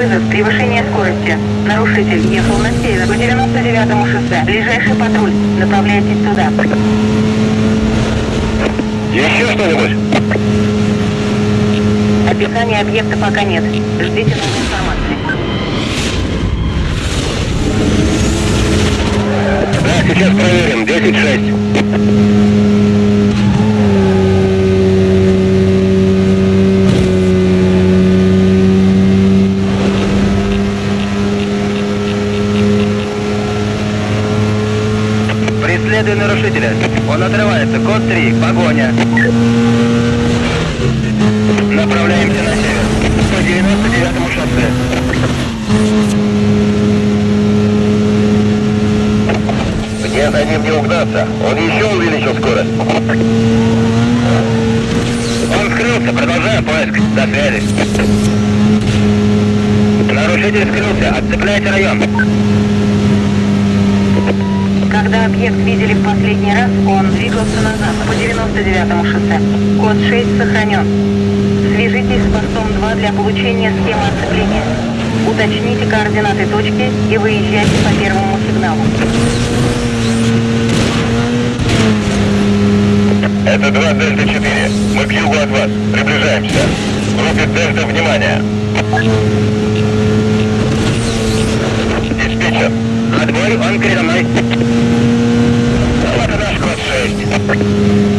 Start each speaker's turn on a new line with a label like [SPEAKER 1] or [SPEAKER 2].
[SPEAKER 1] Превышение скорости. Нарушитель ехал на север по 99-му шоссе. Ближайший патруль. Направляйтесь туда.
[SPEAKER 2] Еще что-нибудь?
[SPEAKER 1] Описания объекта пока нет. Ждите новой информации.
[SPEAKER 2] Да, сейчас проверим. 10-6.
[SPEAKER 3] Преследуй нарушителя. Он отрывается. Код 3. Погоня.
[SPEAKER 2] Направляемся на север. По 99-му шоссе. Мне за ним не угнаться. Он еще увеличил скорость. Он скрылся. Продолжаем поиск. До связи. Нарушитель скрылся. Отцепляйте район.
[SPEAKER 1] Когда объект видели в последний раз, он двигался назад по 99-му шоссе. Код 6 сохранен. Свяжитесь с постом 2 для получения схемы оцепления. Уточните координаты точки и выезжайте по первому сигналу.
[SPEAKER 2] Это 2 Дельта 4. Мы к югу от вас. Приближаемся. Группе Дельта, внимание. Hey.